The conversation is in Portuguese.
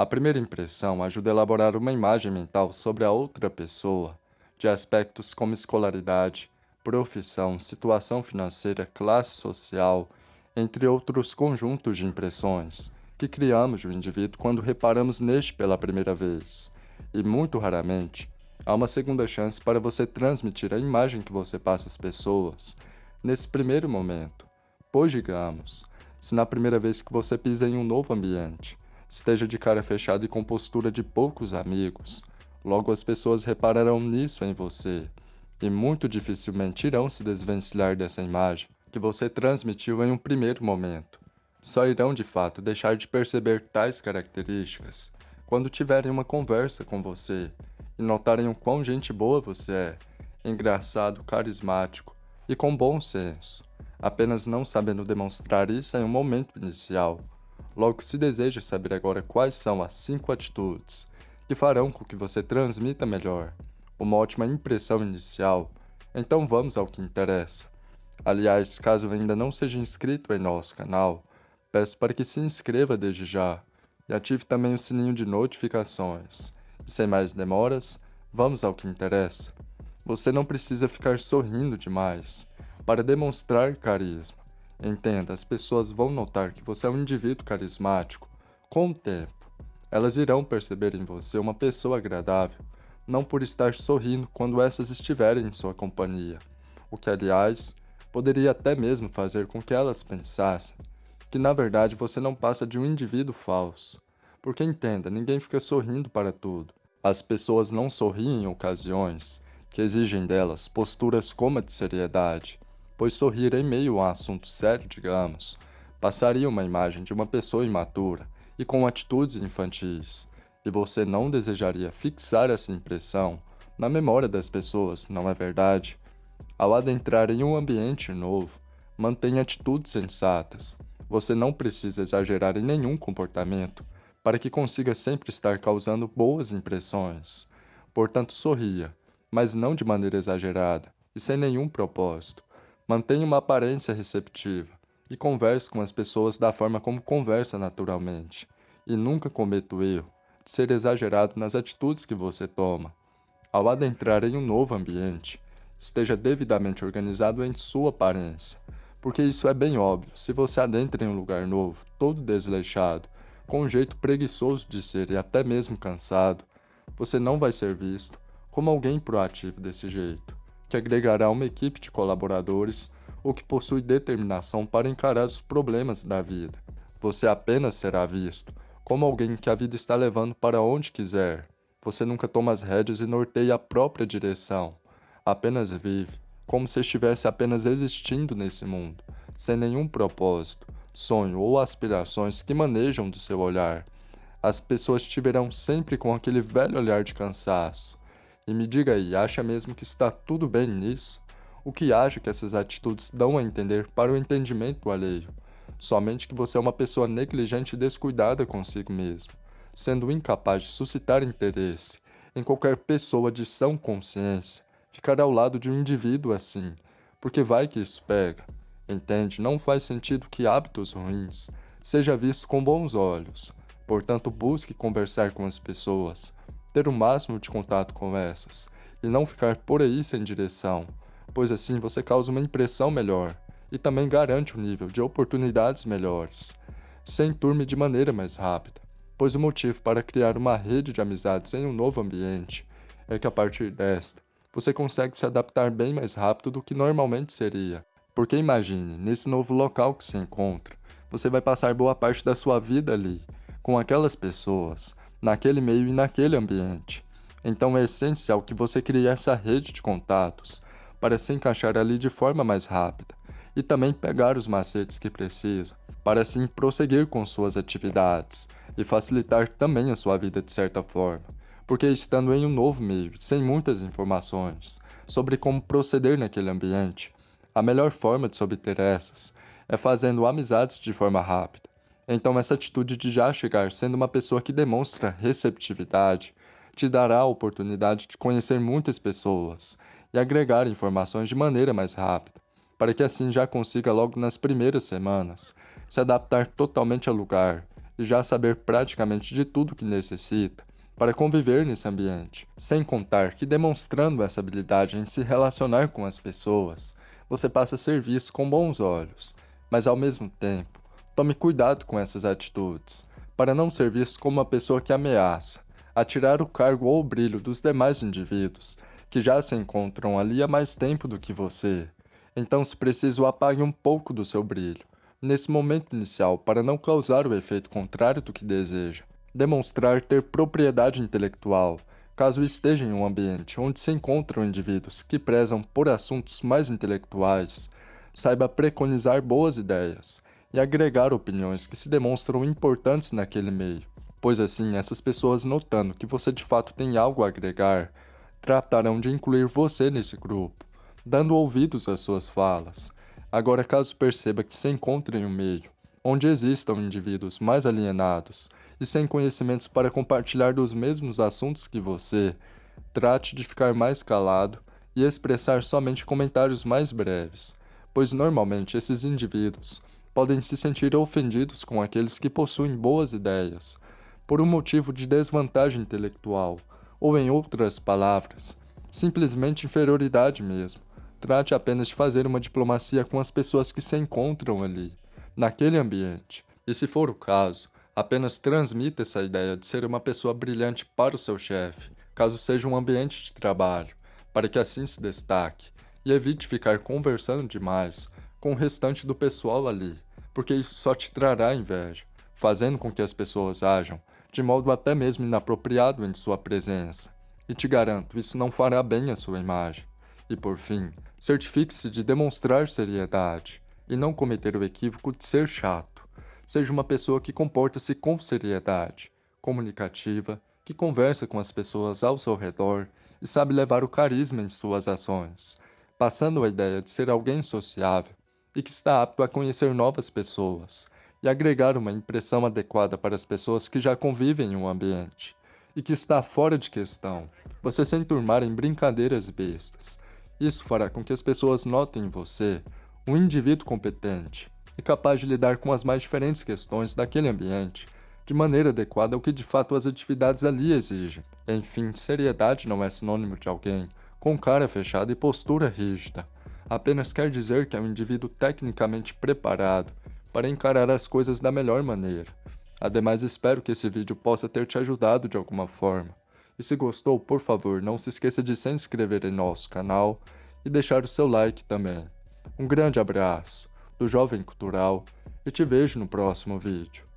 A primeira impressão ajuda a elaborar uma imagem mental sobre a outra pessoa, de aspectos como escolaridade, profissão, situação financeira, classe social, entre outros conjuntos de impressões que criamos do indivíduo quando reparamos neste pela primeira vez. E muito raramente, há uma segunda chance para você transmitir a imagem que você passa às pessoas nesse primeiro momento. Pois digamos, se na primeira vez que você pisa em um novo ambiente, esteja de cara fechada e com postura de poucos amigos, logo as pessoas repararão nisso em você e muito dificilmente irão se desvencilhar dessa imagem que você transmitiu em um primeiro momento. Só irão de fato deixar de perceber tais características quando tiverem uma conversa com você e notarem o quão gente boa você é, engraçado, carismático e com bom senso, apenas não sabendo demonstrar isso em um momento inicial. Logo, se deseja saber agora quais são as cinco atitudes que farão com que você transmita melhor uma ótima impressão inicial, então vamos ao que interessa. Aliás, caso ainda não seja inscrito em nosso canal, peço para que se inscreva desde já e ative também o sininho de notificações. E sem mais demoras, vamos ao que interessa. Você não precisa ficar sorrindo demais para demonstrar carisma. Entenda, as pessoas vão notar que você é um indivíduo carismático com o tempo. Elas irão perceber em você uma pessoa agradável não por estar sorrindo quando essas estiverem em sua companhia, o que, aliás, poderia até mesmo fazer com que elas pensassem que na verdade você não passa de um indivíduo falso. Porque entenda, ninguém fica sorrindo para tudo. As pessoas não sorriem em ocasiões que exigem delas posturas como a de seriedade, pois sorrir em meio a um assunto sério, digamos, passaria uma imagem de uma pessoa imatura e com atitudes infantis, e você não desejaria fixar essa impressão na memória das pessoas, não é verdade? Ao adentrar em um ambiente novo, mantenha atitudes sensatas. Você não precisa exagerar em nenhum comportamento para que consiga sempre estar causando boas impressões. Portanto, sorria, mas não de maneira exagerada e sem nenhum propósito. Mantenha uma aparência receptiva e converse com as pessoas da forma como conversa naturalmente. E nunca cometa o erro ser exagerado nas atitudes que você toma. Ao adentrar em um novo ambiente, esteja devidamente organizado em sua aparência, porque isso é bem óbvio. Se você adentra em um lugar novo, todo desleixado, com um jeito preguiçoso de ser e até mesmo cansado, você não vai ser visto como alguém proativo desse jeito, que agregará uma equipe de colaboradores ou que possui determinação para encarar os problemas da vida. Você apenas será visto como alguém que a vida está levando para onde quiser. Você nunca toma as rédeas e norteia a própria direção. Apenas vive, como se estivesse apenas existindo nesse mundo, sem nenhum propósito, sonho ou aspirações que manejam do seu olhar. As pessoas te verão sempre com aquele velho olhar de cansaço. E me diga aí, acha mesmo que está tudo bem nisso? O que acha que essas atitudes dão a entender para o entendimento alheio? somente que você é uma pessoa negligente e descuidada consigo mesmo, sendo incapaz de suscitar interesse em qualquer pessoa de sã consciência, ficar ao lado de um indivíduo assim, porque vai que isso pega. Entende? Não faz sentido que hábitos ruins seja visto com bons olhos. Portanto, busque conversar com as pessoas, ter o máximo de contato com essas, e não ficar por aí sem direção, pois assim você causa uma impressão melhor e também garante um nível de oportunidades melhores, sem turme de maneira mais rápida, pois o motivo para criar uma rede de amizades em um novo ambiente é que a partir desta, você consegue se adaptar bem mais rápido do que normalmente seria. Porque imagine, nesse novo local que se encontra, você vai passar boa parte da sua vida ali, com aquelas pessoas, naquele meio e naquele ambiente. Então é essencial que você crie essa rede de contatos para se encaixar ali de forma mais rápida e também pegar os macetes que precisa, para assim prosseguir com suas atividades e facilitar também a sua vida de certa forma, porque estando em um novo meio, sem muitas informações sobre como proceder naquele ambiente, a melhor forma de se obter essas é fazendo amizades de forma rápida. Então essa atitude de já chegar sendo uma pessoa que demonstra receptividade te dará a oportunidade de conhecer muitas pessoas e agregar informações de maneira mais rápida para que assim já consiga logo nas primeiras semanas se adaptar totalmente ao lugar e já saber praticamente de tudo que necessita para conviver nesse ambiente. Sem contar que, demonstrando essa habilidade em se relacionar com as pessoas, você passa a ser visto com bons olhos, mas ao mesmo tempo, tome cuidado com essas atitudes, para não ser visto como uma pessoa que ameaça, a tirar o cargo ou o brilho dos demais indivíduos que já se encontram ali há mais tempo do que você. Então, se preciso, apague um pouco do seu brilho, nesse momento inicial, para não causar o efeito contrário do que deseja. Demonstrar ter propriedade intelectual, caso esteja em um ambiente onde se encontram indivíduos que prezam por assuntos mais intelectuais, saiba preconizar boas ideias e agregar opiniões que se demonstram importantes naquele meio, pois assim essas pessoas notando que você de fato tem algo a agregar, tratarão de incluir você nesse grupo, dando ouvidos às suas falas. Agora caso perceba que se encontra em um meio onde existam indivíduos mais alienados e sem conhecimentos para compartilhar dos mesmos assuntos que você, trate de ficar mais calado e expressar somente comentários mais breves, pois normalmente esses indivíduos podem se sentir ofendidos com aqueles que possuem boas ideias, por um motivo de desvantagem intelectual, ou em outras palavras, simplesmente inferioridade mesmo. Trate apenas de fazer uma diplomacia com as pessoas que se encontram ali, naquele ambiente. E se for o caso, Apenas transmita essa ideia de ser uma pessoa brilhante para o seu chefe, caso seja um ambiente de trabalho, para que assim se destaque, e evite ficar conversando demais com o restante do pessoal ali, porque isso só te trará inveja, fazendo com que as pessoas ajam de modo até mesmo inapropriado em sua presença. E te garanto, isso não fará bem à sua imagem. E por fim, certifique-se de demonstrar seriedade e não cometer o equívoco de ser chato. Seja uma pessoa que comporta-se com seriedade, comunicativa, que conversa com as pessoas ao seu redor e sabe levar o carisma em suas ações, passando a ideia de ser alguém sociável e que está apto a conhecer novas pessoas e agregar uma impressão adequada para as pessoas que já convivem em um ambiente e que está fora de questão, você se enturmar em brincadeiras bestas. Isso fará com que as pessoas notem em você um indivíduo competente, e capaz de lidar com as mais diferentes questões daquele ambiente, de maneira adequada ao que de fato as atividades ali exigem. Enfim, seriedade não é sinônimo de alguém com cara fechada e postura rígida. Apenas quer dizer que é um indivíduo tecnicamente preparado para encarar as coisas da melhor maneira. Ademais, espero que esse vídeo possa ter te ajudado de alguma forma. E se gostou, por favor, não se esqueça de se inscrever em nosso canal e deixar o seu like também. Um grande abraço! do Jovem Cultural e te vejo no próximo vídeo.